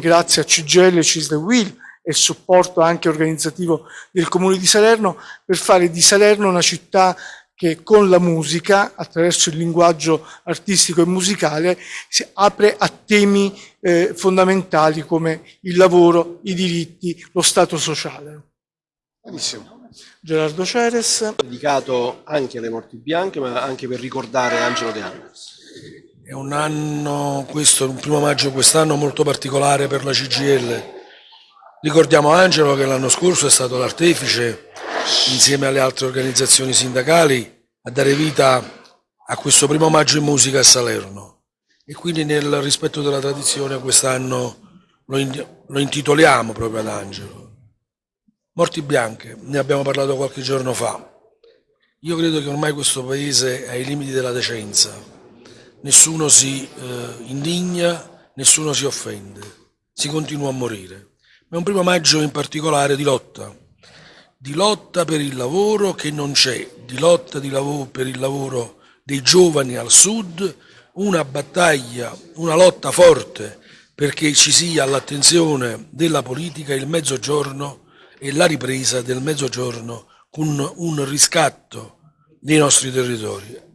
grazie a CGL, Cisle Will e il supporto anche organizzativo del Comune di Salerno, per fare di Salerno una città che con la musica, attraverso il linguaggio artistico e musicale, si apre a temi eh, fondamentali come il lavoro, i diritti, lo Stato sociale. Benissimo. Gerardo Ceres. Dedicato anche alle morti bianche, ma anche per ricordare Angelo De Angelis. È un anno, questo, un primo maggio quest'anno molto particolare per la CGL. Ricordiamo Angelo che l'anno scorso è stato l'artefice, insieme alle altre organizzazioni sindacali, a dare vita a questo primo maggio in musica a Salerno. E quindi nel rispetto della tradizione quest'anno lo, in, lo intitoliamo proprio ad Angelo. Morti bianche, ne abbiamo parlato qualche giorno fa. Io credo che ormai questo paese è ai limiti della decenza. Nessuno si eh, indigna, nessuno si offende, si continua a morire. Ma è un primo maggio in particolare di lotta, di lotta per il lavoro che non c'è, di lotta di per il lavoro dei giovani al sud, una battaglia, una lotta forte perché ci sia all'attenzione della politica il mezzogiorno e la ripresa del mezzogiorno con un riscatto dei nostri territori.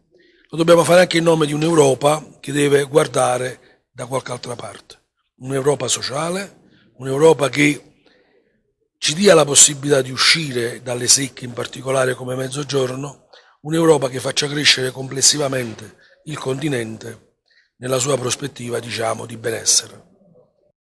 Lo dobbiamo fare anche in nome di un'Europa che deve guardare da qualche altra parte. Un'Europa sociale, un'Europa che ci dia la possibilità di uscire dalle secche, in particolare come mezzogiorno, un'Europa che faccia crescere complessivamente il continente nella sua prospettiva, diciamo, di benessere.